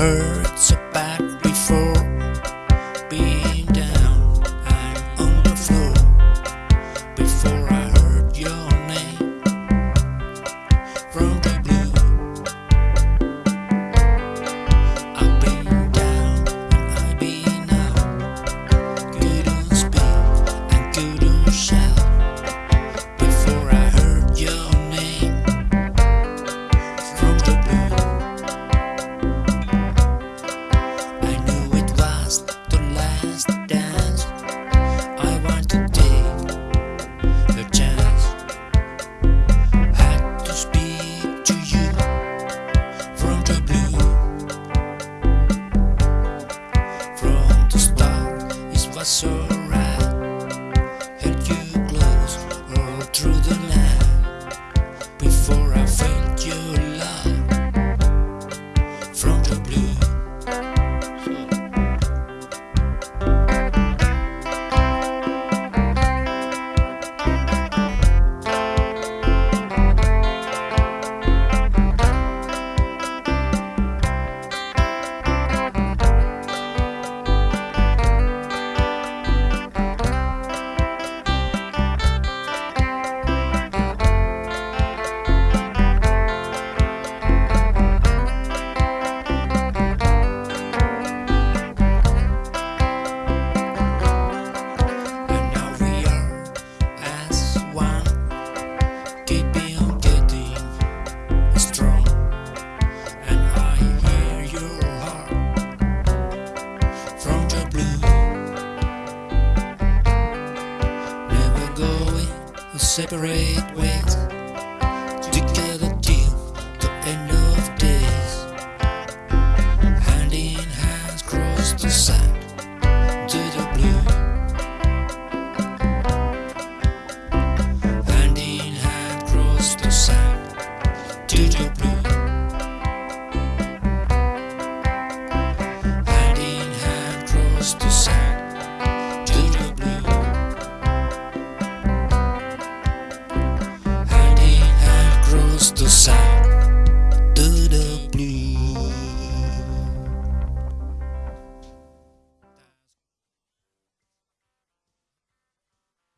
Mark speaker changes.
Speaker 1: her. to take the chance. To speak to you from the blue. From the start, it was alright. Held you close all through the night. Separate ways Santo Sai.